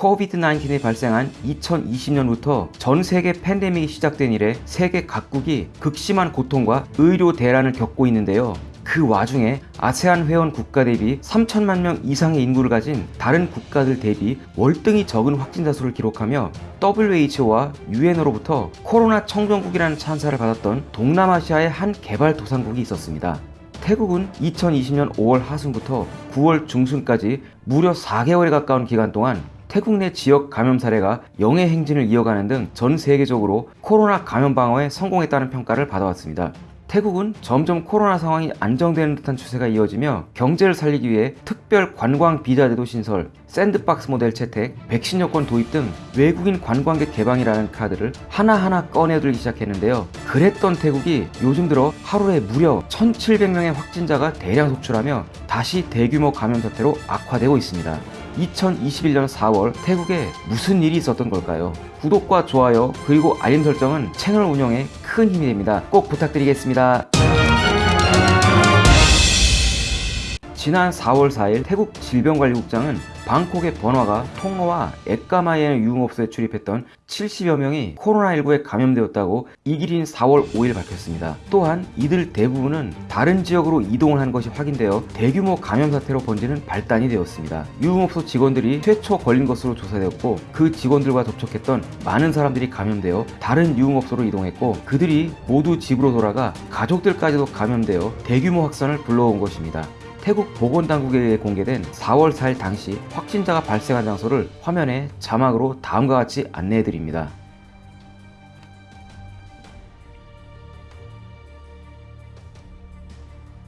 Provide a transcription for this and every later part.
코비드-19이 발생한 2020년부터 전 세계 팬데믹이 시작된 이래 세계 각국이 극심한 고통과 의료 대란을 겪고 있는데요. 그 와중에 아세안 회원 국가 대비 3천만 명 이상의 인구를 가진 다른 국가들 대비 월등히 적은 확진자 수를 기록하며 WHO와 UN으로부터 코로나 청정국이라는 찬사를 받았던 동남아시아의 한 개발도상국이 있었습니다. 태국은 2020년 5월 하순부터 9월 중순까지 무려 4개월에 가까운 기간 동안 태국 내 지역 감염 사례가 영해 행진을 이어가는 등 전 세계적으로 코로나 감염 방어에 성공했다는 평가를 받아왔습니다. 태국은 점점 코로나 상황이 안정되는 듯한 추세가 이어지며 경제를 살리기 위해 특별 관광 비자 제도 신설, 샌드박스 모델 채택, 백신 여권 도입 등 외국인 관광객 개방이라는 카드를 하나하나 꺼내들기 시작했는데요. 그랬던 태국이 요즘 들어 하루에 무려 1,700명의 확진자가 대량 속출하며 다시 대규모 감염 사태로 악화되고 있습니다. 2021년 4월 태국에 무슨 일이 있었던 걸까요? 구독과 좋아요 그리고 알림 설정은 채널 운영에 큰 힘이 됩니다. 꼭 부탁드리겠습니다. 지난 4월 4일 태국 질병관리국장은 방콕의 번화가 통로와 에까마이의 유흥업소에 출입했던 70여 명이 코로나19에 감염되었다고 이 길인 4월 5일 밝혔습니다. 또한 이들 대부분은 다른 지역으로 이동을 한 것이 확인되어 대규모 감염 사태로 번지는 발단이 되었습니다. 유흥업소 직원들이 최초 걸린 것으로 조사되었고 그 직원들과 접촉했던 많은 사람들이 감염되어 다른 유흥업소로 이동했고 그들이 모두 집으로 돌아가 가족들까지도 감염되어 대규모 확산을 불러온 것입니다. 태국 보건당국에 의해 공개된 4월 4일 당시 확진자가 발생한 장소를 화면에 자막으로 다음과 같이 안내해 드립니다.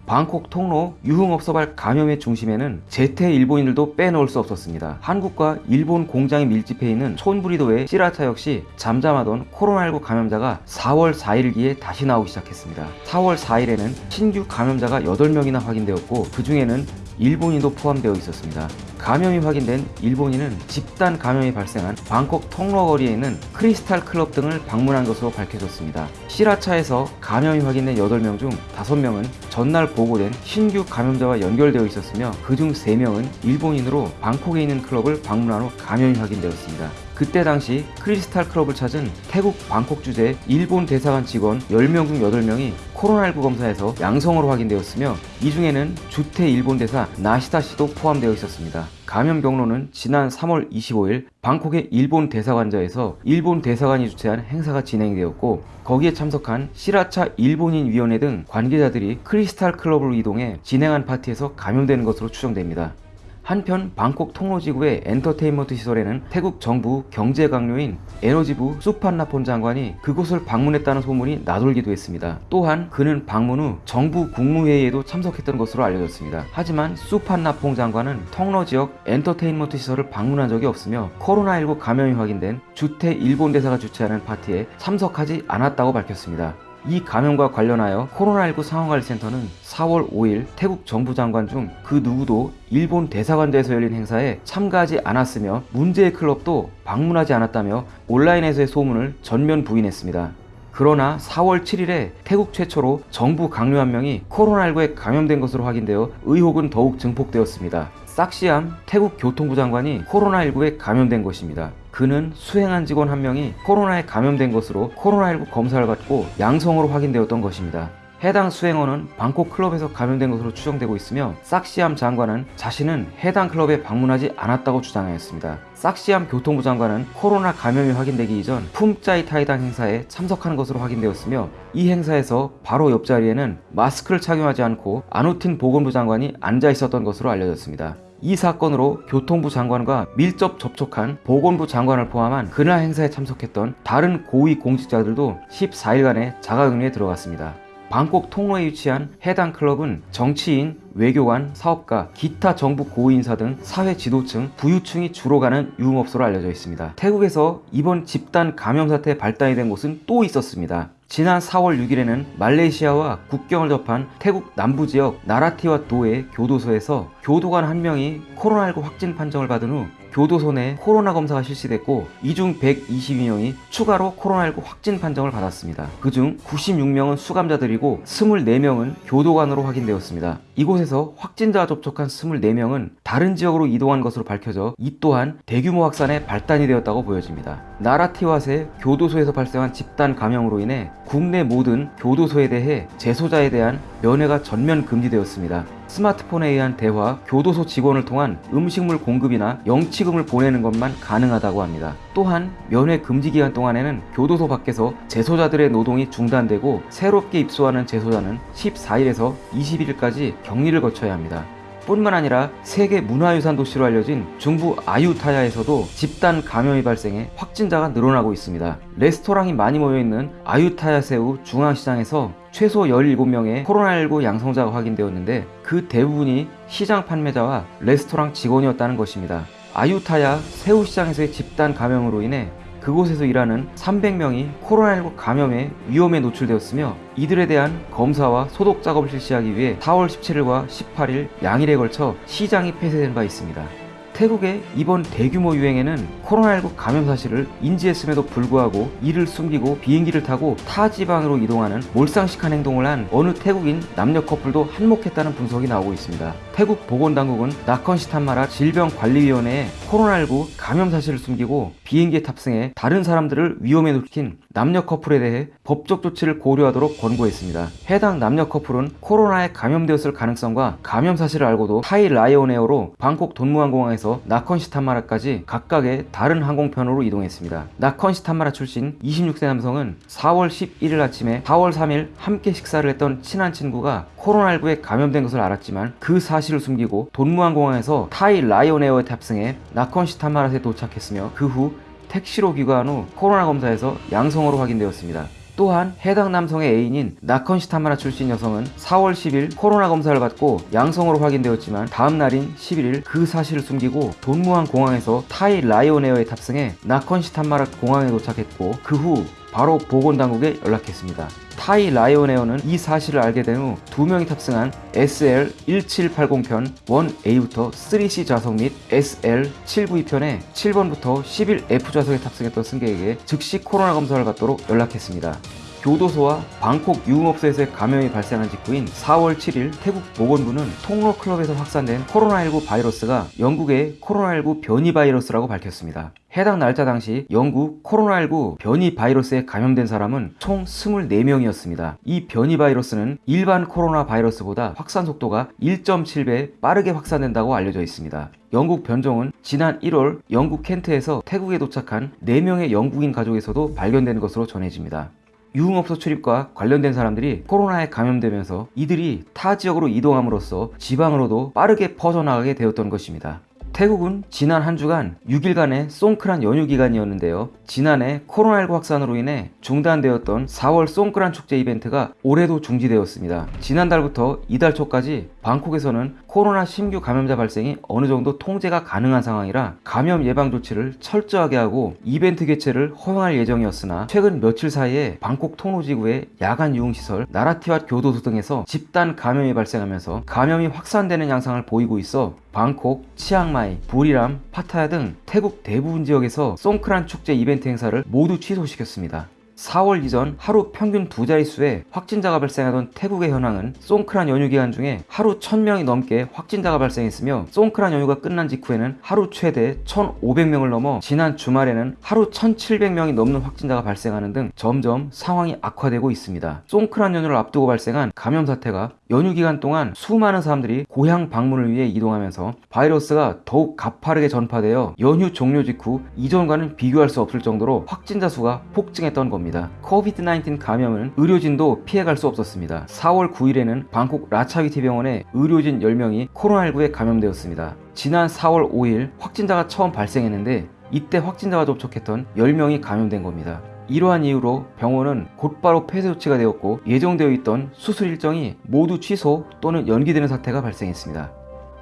방콕 통로 유흥업소발 감염의 중심에는 제태 일본인들도 빼놓을 수 없었습니다. 한국과 일본 공장이 밀집해 있는 촌부리도의 시라차 역시 잠잠하던 코로나19 감염자가 4월 4일기에 다시 나오기 시작했습니다. 4월 4일에는 신규 감염자가 8명이나 확인되었고 그 중에는 일본인도 포함되어 있었습니다. 감염이 확인된 일본인은 집단 감염이 발생한 방콕 통로거리에 있는 크리스탈 클럽 등을 방문한 것으로 밝혀졌습니다. 시라차에서 감염이 확인된 8명 중 5명은 전날 보고된 신규 감염자와 연결되어 있었으며 그중 3명은 일본인으로 방콕에 있는 클럽을 방문한 후 감염이 확인되었습니다. 그때 당시 크리스탈 클럽을 찾은 태국 방콕 주재 일본 대사관 직원 10명 중 8명이 코로나19 검사에서 양성으로 확인되었으며 이 중에는 주태 일본 대사 나시다 씨도 포함되어 있었습니다. 감염 경로는 지난 3월 25일 방콕의 일본 대사관저에서 일본 대사관이 주최한 행사가 진행되었고 거기에 참석한 시라차 일본인 위원회 등 관계자들이 크리스탈 클럽으로 이동해 진행한 파티에서 감염되는 것으로 추정됩니다. 한편 방콕 통로지구의 엔터테인먼트 시설에는 태국 정부 경제 각료인 에너지부 수판나폰 장관이 그곳을 방문했다는 소문이 나돌기도 했습니다. 또한 그는 방문 후 정부 국무회의에도 참석했던 것으로 알려졌습니다. 하지만 수판나퐁 장관은 통로 지역 엔터테인먼트 시설을 방문한 적이 없으며 코로나19 감염이 확인된 주태 일본 대사가 주최하는 파티에 참석하지 않았다고 밝혔습니다. 이 감염과 관련하여 코로나19 상황관리센터는 4월 5일 태국 정부 장관 중 그 누구도 일본 대사관대에서 열린 행사에 참가하지 않았으며 문제의 클럽도 방문하지 않았다며 온라인에서의 소문을 전면 부인했습니다. 그러나 4월 7일에 태국 최초로 정부 강요 한 명이 코로나19에 감염된 것으로 확인되어 의혹은 더욱 증폭되었습니다. 싹시암 태국 교통부 장관이 코로나19에 감염된 것입니다. 그는 수행한 직원 한 명이 코로나에 감염된 것으로 코로나19 검사를 받고 양성으로 확인되었던 것입니다. 해당 수행원은 방콕 클럽에서 감염된 것으로 추정되고 있으며 싹시암 장관은 자신은 해당 클럽에 방문하지 않았다고 주장하였습니다. 싹시암 교통부 장관은 코로나 감염이 확인되기 이전 품짜이 타이당 행사에 참석한 것으로 확인되었으며 이 행사에서 바로 옆자리에는 마스크를 착용하지 않고 아누틴 보건부 장관이 앉아 있었던 것으로 알려졌습니다. 이 사건으로 교통부 장관과 밀접 접촉한 보건부 장관을 포함한 그날 행사에 참석했던 다른 고위 공직자들도 14일간의 자가격리에 들어갔습니다. 방콕 통로에 위치한 해당 클럽은 정치인, 외교관, 사업가, 기타 정부 고위인사 등 사회 지도층, 부유층이 주로 가는 유흥업소로 알려져 있습니다. 태국에서 이번 집단 감염 사태 발단이 된 곳은 또 있었습니다. 지난 4월 6일에는 말레이시아와 국경을 접한 태국 남부 지역 나라티와 도의 교도소에서 교도관 한 명이 코로나19 확진 판정을 받은 후 교도소 내 코로나 검사가 실시됐고 이 중 122명이 추가로 코로나19 확진 판정을 받았습니다. 그중 96명은 수감자들이고 24명은 교도관으로 확인되었습니다. 이곳에서 확진자와 접촉한 24명은 다른 지역으로 이동한 것으로 밝혀져 이 또한 대규모 확산의 발단이 되었다고 보여집니다. 나라티와세 교도소에서 발생한 집단 감염으로 인해 국내 모든 교도소에 대해 재소자에 대한 면회가 전면 금지되었습니다. 스마트폰에 의한 대화, 교도소 직원을 통한 음식물 공급이나 영치금을 보내는 것만 가능하다고 합니다. 또한 면회 금지 기간 동안에는 교도소 밖에서 재소자들의 노동이 중단되고 새롭게 입소하는 재소자는 14일에서 21일까지 격리를 거쳐야 합니다. 뿐만 아니라 세계 문화유산 도시로 알려진 중부 아유타야에서도 집단 감염이 발생해 확진자가 늘어나고 있습니다. 레스토랑이 많이 모여있는 아유타야세우 중앙시장에서 최소 17명의 코로나19 양성자가 확인되었는데 그 대부분이 시장 판매자와 레스토랑 직원이었다는 것입니다. 아유타야 새우시장에서의 집단 감염으로 인해 그곳에서 일하는 300명이 코로나19 감염의 위험에 노출되었으며 이들에 대한 검사와 소독 작업을 실시하기 위해 4월 17일과 18일 양일에 걸쳐 시장이 폐쇄된 바 있습니다. 태국의 이번 대규모 유행에는 코로나19 감염 사실을 인지했음에도 불구하고 이를 숨기고 비행기를 타고 타 지방으로 이동하는 몰상식한 행동을 한 어느 태국인 남녀 커플도 한몫했다는 분석이 나오고 있습니다. 태국 보건당국은 나컨시탄마라 질병관리위원회에 코로나19 감염 사실을 숨기고 비행기에 탑승해 다른 사람들을 위험에 놓친 남녀 커플에 대해 법적 조치를 고려하도록 권고했습니다. 해당 남녀 커플은 코로나에 감염되었을 가능성과 감염 사실을 알고도 타이 라이온에어로 방콕 돈무항공항에서 나컨시탄마라까지 각각의 다른 항공편으로 이동했습니다. 나컨시탄마라 출신 26세 남성은 4월 11일 아침에 4월 3일 함께 식사를 했던 친한 친구가 코로나19에 감염된 것을 알았지만 그 사실을 숨기고 돈무항공항에서 타이 라이온에어에 탑승해 나컨시탄마라에 도착했으며 그후 택시로 귀가한 후 코로나 검사에서 양성으로 확인되었습니다. 또한 해당 남성의 애인인 나컨시타마라 출신 여성은 4월 10일 코로나 검사를 받고 양성으로 확인되었지만 다음 날인 11일 그 사실을 숨기고 돈무항 공항에서 타이 라이온에어에 탑승해 나컨시타마라 공항에 도착했고 그 후 바로 보건당국에 연락했습니다. 타이 라이온에어는 이 사실을 알게 된 후 두 명이 탑승한 SL1780편 1A부터 3C 좌석 및 SL792편에 7번부터 11F 좌석에 탑승했던 승객에게 즉시 코로나 검사를 받도록 연락했습니다. 교도소와 방콕 유흥업소에서의 감염이 발생한 직후인 4월 7일 태국 보건부는 통로 클럽에서 확산된 코로나19 바이러스가 영국의 코로나19 변이 바이러스라고 밝혔습니다. 해당 날짜 당시 영국 코로나19 변이 바이러스에 감염된 사람은 총 24명이었습니다. 이 변이 바이러스는 일반 코로나 바이러스보다 확산 속도가 1.7배 빠르게 확산된다고 알려져 있습니다. 영국 변종은 지난 1월 영국 켄트에서 태국에 도착한 4명의 영국인 가족에서도 발견된 것으로 전해집니다. 유흥업소 출입과 관련된 사람들이 코로나에 감염되면서 이들이 타 지역으로 이동함으로써 지방으로도 빠르게 퍼져나가게 되었던 것입니다. 태국은 지난 한 주간 6일간의 송크란 연휴 기간이었는데요. 지난해 코로나19 확산으로 인해 중단되었던 4월 송크란 축제 이벤트가 올해도 중지되었습니다. 지난달부터 이달 초까지 방콕에서는 코로나 신규 감염자 발생이 어느 정도 통제가 가능한 상황이라 감염 예방 조치를 철저하게 하고 이벤트 개최를 허용할 예정이었으나 최근 며칠 사이에 방콕 통로지구의 야간 유흥시설, 나라티와 교도소 등에서 집단 감염이 발생하면서 감염이 확산되는 양상을 보이고 있어 방콕, 치앙마이, 부리람, 파타야 등 태국 대부분 지역에서 송크란 축제 이벤트 행사를 모두 취소시켰습니다. 4월 이전 하루 평균 두 자릿수의 확진자가 발생하던 태국의 현황은 송크란 연휴 기간 중에 하루 1000명이 넘게 확진자가 발생했으며 송크란 연휴가 끝난 직후에는 하루 최대 1500명을 넘어 지난 주말에는 하루 1700명이 넘는 확진자가 발생하는 등 점점 상황이 악화되고 있습니다. 송크란 연휴를 앞두고 발생한 감염 사태가 연휴 기간 동안 수많은 사람들이 고향 방문을 위해 이동하면서 바이러스가 더욱 가파르게 전파되어 연휴 종료 직후 이전과는 비교할 수 없을 정도로 확진자 수가 폭증했던 겁니다. 코비드-19 감염은 의료진도 피해갈 수 없었습니다. 4월 9일에는 방콕 라차위티 병원에 의료진 10명이 코로나19에 감염되었습니다. 지난 4월 5일 확진자가 처음 발생했는데 이때 확진자가 접촉했던 10명이 감염된 겁니다. 이러한 이유로 병원은 곧바로 폐쇄 조치가 되었고 예정되어 있던 수술 일정이 모두 취소 또는 연기되는 사태가 발생했습니다.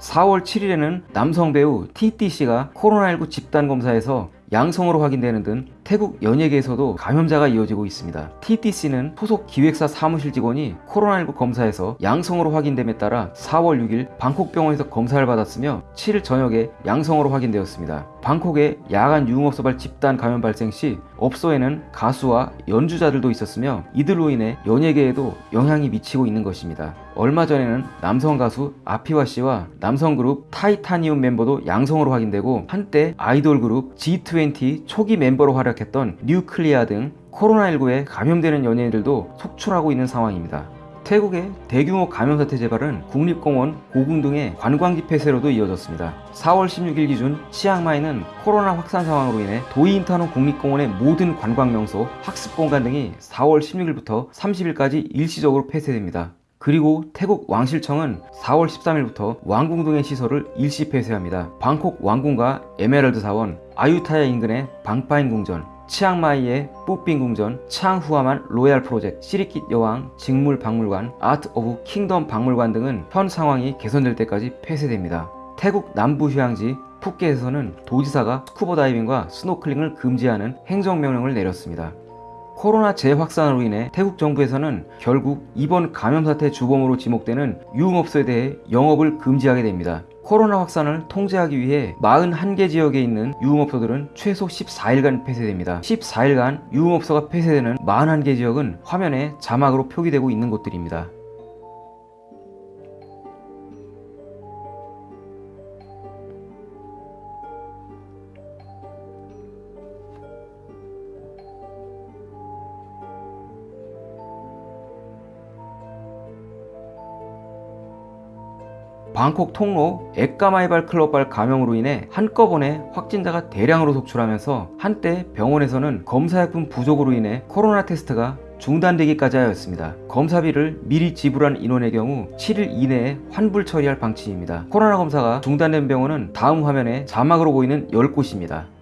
4월 7일에는 남성 배우 TT씨가 코로나19 집단 검사에서 양성으로 확인되는 등 태국 연예계에서도 감염자가 이어지고 있습니다. TTC는 소속 기획사 사무실 직원이 코로나19 검사에서 양성으로 확인됨에 따라 4월 6일 방콕 병원에서 검사를 받았으며 7일 저녁에 양성으로 확인되었습니다. 방콕의 야간 유흥업소발 집단 감염 발생 시 업소에는 가수와 연주자들도 있었으며 이들로 인해 연예계에도 영향이 미치고 있는 것입니다. 얼마 전에는 남성 가수 아피와 씨와 남성 그룹 타이타니움 멤버도 양성으로 확인되고 한때 아이돌 그룹 G20 초기 멤버로 활약했던 뉴클리아 등 코로나19에 감염되는 연예인들도 속출하고 있는 상황입니다. 태국의 대규모 감염 사태 재발은 국립공원, 고궁 등의 관광지 폐쇄로도 이어졌습니다. 4월 16일 기준 치앙마이는 코로나 확산 상황으로 인해 도이인타논 국립공원의 모든 관광명소, 학습공간 등이 4월 16일부터 30일까지 일시적으로 폐쇄됩니다. 그리고 태국 왕실청은 4월 13일부터 왕궁 등의 시설을 일시 폐쇄합니다. 방콕 왕궁과 에메랄드 사원, 아유타야 인근의 방파인 궁전, 치앙마이의 뿌삥 궁전, 창후아만 로얄 프로젝트, 시리킷 여왕 직물 박물관, 아트 오브 킹덤 박물관 등은 현 상황이 개선될 때까지 폐쇄됩니다. 태국 남부 휴양지 푸켓에서는 도지사가 스쿠버 다이빙과 스노클링을 금지하는 행정명령을 내렸습니다. 코로나 재확산으로 인해 태국 정부에서는 결국 이번 감염 사태 주범으로 지목되는 유흥업소에 대해 영업을 금지하게 됩니다. 코로나 확산을 통제하기 위해 41개 지역에 있는 유흥업소들은 최소 14일간 폐쇄됩니다. 14일간 유흥업소가 폐쇄되는 41개 지역은 화면에 자막으로 표기되고 있는 곳들입니다. 방콕 통로 액가마이발 클럽발 감염으로 인해 한꺼번에 확진자가 대량으로 속출하면서 한때 병원에서는 검사약품 부족으로 인해 코로나 테스트가 중단되기까지 하였습니다. 검사비를 미리 지불한 인원의 경우 7일 이내에 환불 처리할 방침입니다. 코로나 검사가 중단된 병원은 다음 화면에 자막으로 보이는 10곳입니다.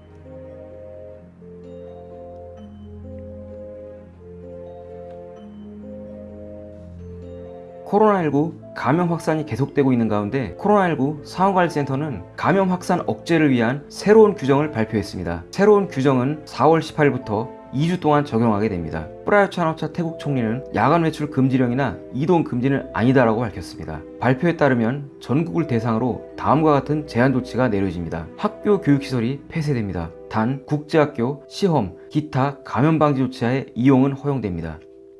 코로나19 감염 확산이 계속되고 있는 가운데 코로나19 상황관리센터는 감염 확산 억제를 위한 새로운 규정을 발표했습니다. 새로운 규정은 4월 18일부터 2주 동안 적용하게 됩니다. 프라유차노차 태국 총리는 야간 외출 금지령이나 이동 금지는 아니다라고 밝혔습니다. 발표에 따르면 전국을 대상으로 다음과 같은 제한 조치가 내려집니다. 학교 교육시설이 폐쇄됩니다. 단 국제학교, 시험, 기타 감염 방지 조치하에 이용은 허용됩니다.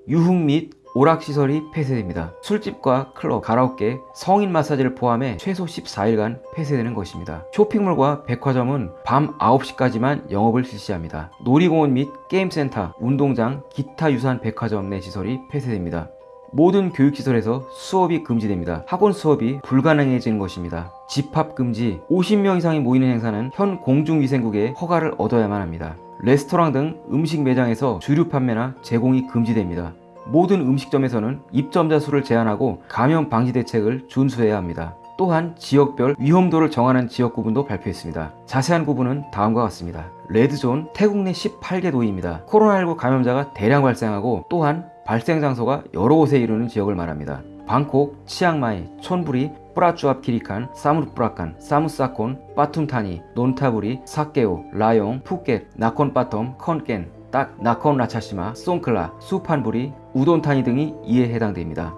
유흥 및 오락시설이 폐쇄됩니다. 술집과 클럽, 가라오케, 성인 마사지를 포함해 최소 14일간 폐쇄되는 것입니다. 쇼핑몰과 백화점은 밤 9시까지만 영업을 실시합니다. 놀이공원 및 게임센터, 운동장, 기타 유사한 백화점 내 시설이 폐쇄됩니다. 모든 교육시설에서 수업이 금지됩니다. 학원 수업이 불가능해지는 것입니다. 집합 금지, 50명 이상이 모이는 행사는 현 공중위생국의 허가를 얻어야만 합니다. 레스토랑 등 음식 매장에서 주류 판매나 제공이 금지됩니다. 모든 음식점에서는 입점자 수를 제한하고 감염 방지 대책을 준수해야 합니다. 또한 지역별 위험도를 정하는 지역 구분도 발표했습니다. 자세한 구분은 다음과 같습니다. 레드존 태국 내 18개 도입니다. 코로나19 감염자가 대량 발생하고 또한 발생 장소가 여러 곳에 이르는 지역을 말합니다. 방콕, 치앙마이, 촌부리, 뿌라쭈압 키리칸, 사무르프라칸, 사무사콘, 빠툼타니, 논타부리, 사케오, 라용, 푸켓, 나콘빠텀, 컨깬, 딱 나콘 라차시마, 송클라, 수판부리, 우돈타니 등이 이에 해당됩니다.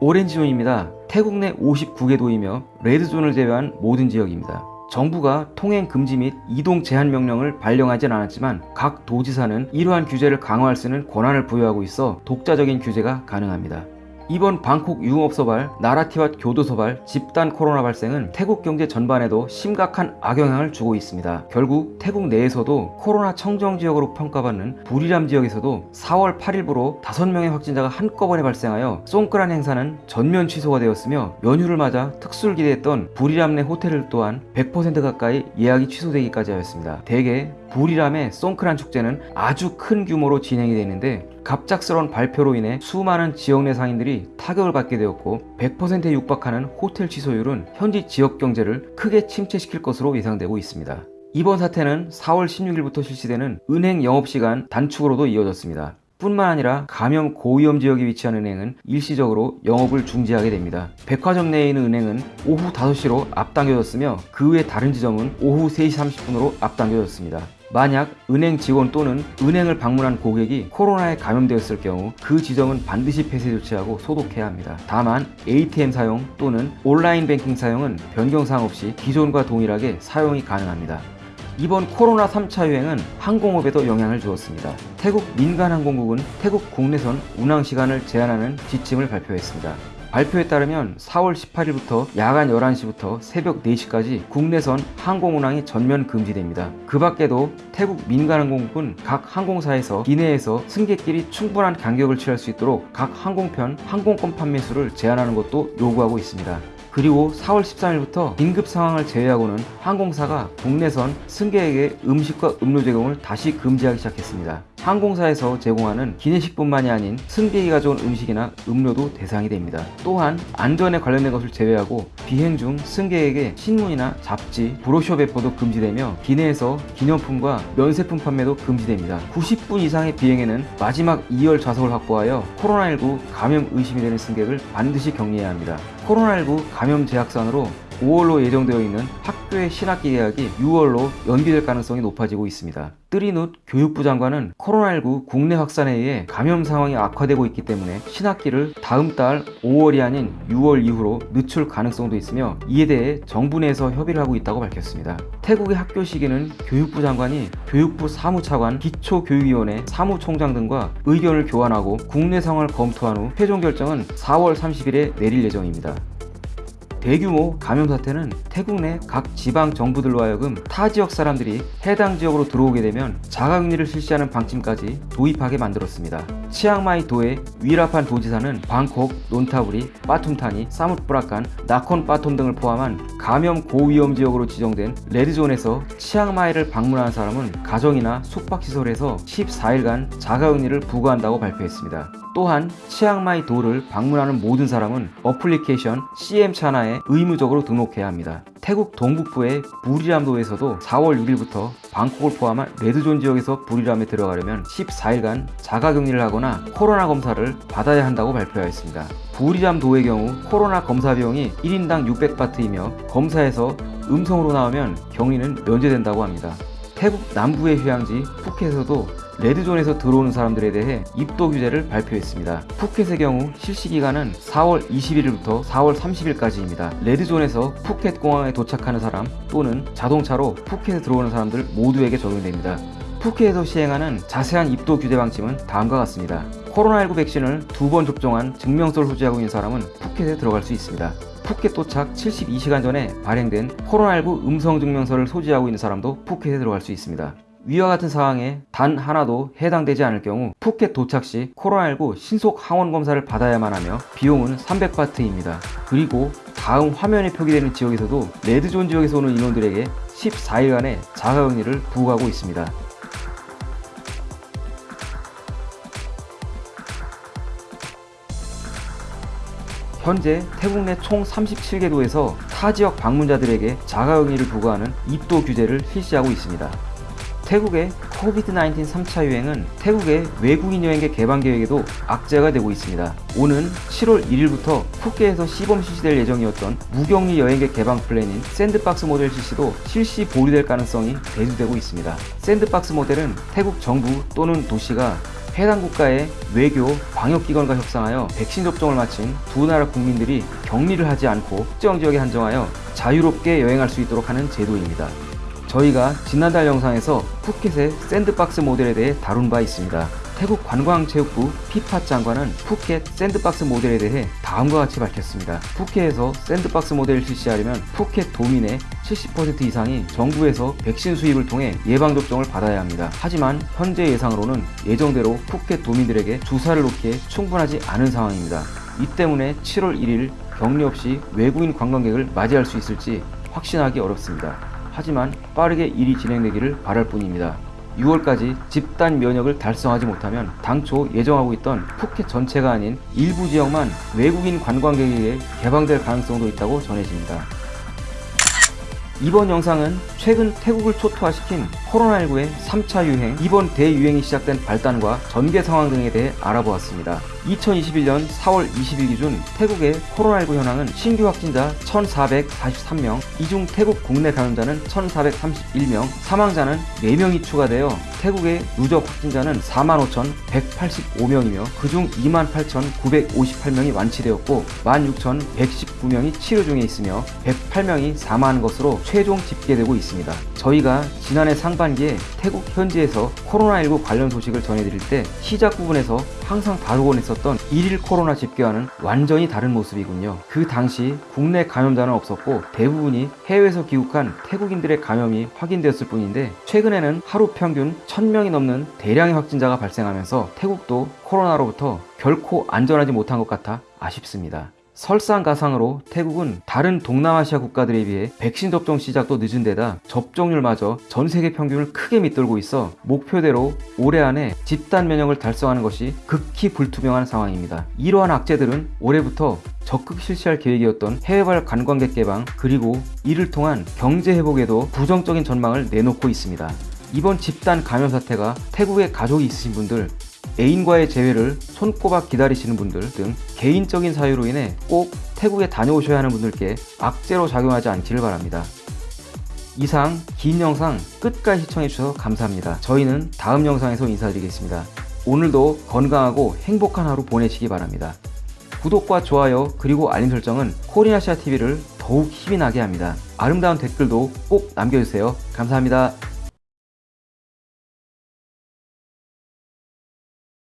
오렌지존입니다. 태국 내 59개 도이며 레드존을 제외한 모든 지역입니다. 정부가 통행 금지 및 이동 제한 명령을 발령하진 않았지만 각 도지사는 이러한 규제를 강화할 수 있는 권한을 부여하고 있어 독자적인 규제가 가능합니다. 이번 방콕 유흥업소발, 나라티와 교도소발 집단 코로나 발생은 태국 경제 전반에도 심각한 악영향을 주고 있습니다. 결국 태국 내에서도 코로나 청정 지역으로 평가받는 부리람 지역에서도 4월 8일부로 5명의 확진자가 한꺼번에 발생하여 송크란 행사는 전면 취소가 되었으며 연휴를 맞아 특수를 기대했던 부리람 내 호텔을 또한 100% 가까이 예약이 취소되기까지 하였습니다. 대개 부리람의 송크란 축제는 아주 큰 규모로 진행이 되는데 갑작스러운 발표로 인해 수많은 지역 내 상인들이 타격을 받게 되었고 100%에 육박하는 호텔 취소율은 현지 지역 경제를 크게 침체시킬 것으로 예상되고 있습니다. 이번 사태는 4월 16일부터 실시되는 은행 영업시간 단축으로도 이어졌습니다. 뿐만 아니라 감염 고위험 지역에 위치한 은행은 일시적으로 영업을 중지하게 됩니다. 백화점 내에 있는 은행은 오후 5시로 앞당겨졌으며 그 외 다른 지점은 오후 3시 30분으로 앞당겨졌습니다. 만약 은행 직원 또는 은행을 방문한 고객이 코로나에 감염되었을 경우 그 지점은 반드시 폐쇄 조치하고 소독해야 합니다. 다만 ATM 사용 또는 온라인 뱅킹 사용은 변경사항 없이 기존과 동일하게 사용이 가능합니다. 이번 코로나 3차 유행은 항공업에도 영향을 주었습니다. 태국 민간항공국은 태국 국내선 운항 시간을 제한하는 지침을 발표했습니다. 발표에 따르면 4월 18일부터 야간 11시부터 새벽 4시까지 국내선 항공 운항이 전면 금지됩니다. 그 밖에도 태국 민간항공국은 각 항공사에서 기내에서 승객끼리 충분한 간격을 취할 수 있도록 각 항공편 항공권 판매 수를 제한하는 것도 요구하고 있습니다. 그리고 4월 13일부터 긴급 상황을 제외하고는 항공사가 국내선 승객에게 음식과 음료 제공을 다시 금지하기 시작했습니다. 항공사에서 제공하는 기내식뿐만이 아닌 승객이 가져온 음식이나 음료도 대상이 됩니다. 또한 안전에 관련된 것을 제외하고 비행 중 승객에게 신문이나 잡지, 브로셔 배포도 금지되며 기내에서 기념품과 면세품 판매도 금지됩니다. 90분 이상의 비행에는 마지막 2열 좌석을 확보하여 코로나19 감염 의심이 되는 승객을 반드시 격리해야 합니다. 코로나19 감염 제약산으로 5월로 예정되어 있는 학교의 신학기 개학이 6월로 연기될 가능성이 높아지고 있습니다. 뜨리누 교육부 장관은 코로나19 국내 확산에 의해 감염 상황이 악화되고 있기 때문에 신학기를 다음 달 5월이 아닌 6월 이후로 늦출 가능성도 있으며 이에 대해 정부 내에서 협의를 하고 있다고 밝혔습니다. 태국의 학교 시기는 교육부 장관이 교육부 사무차관, 기초교육위원회 사무총장 등과 의견을 교환하고 국내 상황을 검토한 후 최종 결정은 4월 30일에 내릴 예정입니다. 대규모 감염 사태는 태국 내 각 지방 정부들로 하여금 타 지역 사람들이 해당 지역으로 들어오게 되면 자가격리를 실시하는 방침까지 도입하게 만들었습니다. 치앙마이 도의 위라판 도지사는 방콕, 논타브리, 빠툼타니, 사무프라칸, 나콘 빠톰 등을 포함한 감염 고위험 지역으로 지정된 레드존에서 치앙마이를 방문한 사람은 가정이나 숙박시설에서 14일간 자가격리를 부과한다고 발표했습니다. 또한 치앙마이 도를 방문하는 모든 사람은 어플리케이션 CM 차나에 의무적으로 등록해야 합니다. 태국 동북부의 부리람도에서도 4월 6일부터 방콕을 포함한 레드존 지역에서 부리람에 들어가려면 14일간 자가격리를 하거나 코로나 검사를 받아야 한다고 발표하였습니다. 부리람도의 경우 코로나 검사 비용이 1인당 600바트이며 검사에서 음성으로 나오면 격리는 면제된다고 합니다. 태국 남부의 휴양지 푸켓에서도 레드존에서 들어오는 사람들에 대해 입도 규제를 발표했습니다. 푸켓의 경우 실시 기간은 4월 21일부터 4월 30일까지입니다. 레드존에서 푸켓 공항에 도착하는 사람 또는 자동차로 푸켓에 들어오는 사람들 모두에게 적용됩니다. 푸켓에서 시행하는 자세한 입도 규제 방침은 다음과 같습니다. 코로나19 백신을 두 번 접종한 증명서를 소지하고 있는 사람은 푸켓에 들어갈 수 있습니다. 푸켓 도착 72시간 전에 발행된 코로나19 음성 증명서를 소지하고 있는 사람도 푸켓에 들어갈 수 있습니다. 위와 같은 상황에 단 하나도 해당되지 않을 경우 푸켓 도착 시 코로나19 신속 항원 검사를 받아야만 하며 비용은 300바트입니다. 그리고 다음 화면에 표기되는 지역에서도 레드존 지역에서 오는 인원들에게 14일간의 자가격리를 부과하고 있습니다. 현재 태국 내 총 37개 도에서 타 지역 방문자들에게 자가격리를 부과하는 입도 규제를 실시하고 있습니다. 태국의 COVID-19 3차 유행은 태국의 외국인 여행객 개방 계획에도 악재가 되고 있습니다. 오는 7월 1일부터 푸켓에서 시범 실시될 예정이었던 무격리 여행객 개방 플랜인 샌드박스 모델 실시도 실시 보류될 가능성이 대두되고 있습니다. 샌드박스 모델은 태국 정부 또는 도시가 해당 국가의 외교, 방역기관과 협상하여 백신 접종을 마친 두 나라 국민들이 격리를 하지 않고 특정 지역에 한정하여 자유롭게 여행할 수 있도록 하는 제도입니다. 저희가 지난달 영상에서 푸켓의 샌드박스 모델에 대해 다룬 바 있습니다. 태국 관광체육부 피파 장관은 푸켓 샌드박스 모델에 대해 다음과 같이 밝혔습니다. 푸켓에서 샌드박스 모델을 실시하려면 푸켓 도민의 70% 이상이 정부에서 백신 수입을 통해 예방접종을 받아야 합니다. 하지만 현재 예상으로는 예정대로 푸켓 도민들에게 주사를 놓기에 충분하지 않은 상황입니다. 이 때문에 7월 1일 격리 없이 외국인 관광객을 맞이할 수 있을지 확신하기 어렵습니다. 하지만 빠르게 일이 진행되기를 바랄 뿐입니다. 6월까지 집단 면역을 달성하지 못하면 당초 예정하고 있던 푸켓 전체가 아닌 일부 지역만 외국인 관광객에 의해 개방될 가능성도 있다고 전해집니다. 이번 영상은 최근 태국을 초토화시킨 코로나19의 3차 유행, 이번 대유행이 시작된 발단과 전개 상황 등에 대해 알아보았습니다. 2021년 4월 20일 기준 태국의 코로나19 현황은 신규 확진자 1,443명, 이중 태국 국내 감염자는 1,431명, 사망자는 4명이 추가되어 태국의 누적 확진자는 45,185명이며 그중 28,958명이 완치되었고 16,119명이 치료 중에 있으며 108명이 사망한 것으로 최종 집계되고 있습니다. 저희가 지난해 상반기에 태국 현지에서 코로나19 관련 소식을 전해드릴 때 시작 부분에서 항상 다루곤 했었 던 일일 코로나 집계와는 완전히 다른 모습이군요. 그 당시 국내 감염자는 없었고 대부분이 해외에서 귀국한 태국인들의 감염이 확인되었을 뿐인데 최근에는 하루 평균 1000명이 넘는 대량의 확진자가 발생하면서 태국도 코로나로부터 결코 안전하지 못한 것 같아 아쉽습니다. 설상가상으로 태국은 다른 동남아시아 국가들에 비해 백신 접종 시작도 늦은 데다 접종률마저 전 세계 평균을 크게 밑돌고 있어 목표대로 올해 안에 집단 면역을 달성하는 것이 극히 불투명한 상황입니다. 이러한 악재들은 올해부터 적극 실시할 계획이었던 해외발 관광객 개방 그리고 이를 통한 경제 회복에도 부정적인 전망을 내놓고 있습니다. 이번 집단 감염 사태가 태국에 가족이 있으신 분들 애인과의 재회를 손꼽아 기다리시는 분들 등 개인적인 사유로 인해 꼭 태국에 다녀오셔야 하는 분들께 악재로 작용하지 않기를 바랍니다. 이상 긴 영상 끝까지 시청해주셔서 감사합니다. 저희는 다음 영상에서 인사드리겠습니다. 오늘도 건강하고 행복한 하루 보내시기 바랍니다. 구독과 좋아요 그리고 알림 설정은 코리아시아 TV를 더욱 힘이 나게 합니다. 아름다운 댓글도 꼭 남겨주세요. 감사합니다.